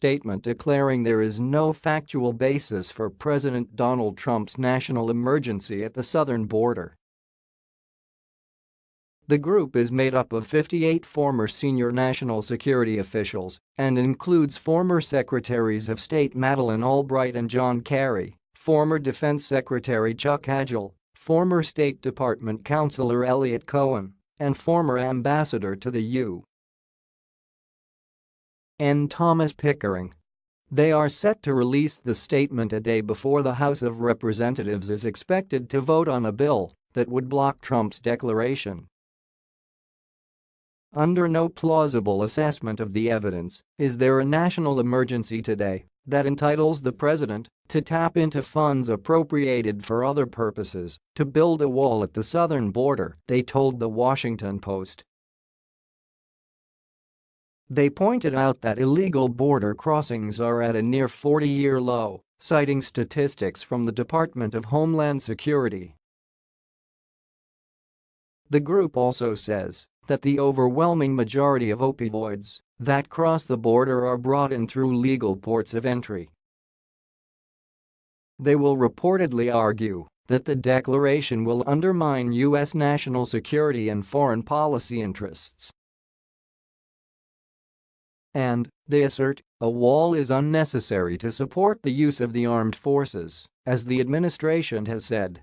statement declaring there is no factual basis for President Donald Trump's national emergency at the southern border. The group is made up of 58 former senior national security officials and includes former Secretaries of State Madeleine Albright and John Kerry, former Defense Secretary Chuck Hagel, former State Department Counselor Eliot Cohen, and former Ambassador to the U. N. Thomas Pickering. They are set to release the statement a day before the House of Representatives is expected to vote on a bill that would block Trump's declaration. Under no plausible assessment of the evidence is there a national emergency today that entitles the president to tap into funds appropriated for other purposes to build a wall at the southern border, they told The Washington Post. They pointed out that illegal border crossings are at a near 40-year low, citing statistics from the Department of Homeland Security. The group also says that the overwhelming majority of opioids that cross the border are brought in through legal ports of entry. They will reportedly argue that the declaration will undermine U.S. national security and foreign policy interests. And, they assert, a wall is unnecessary to support the use of the armed forces, as the administration has said.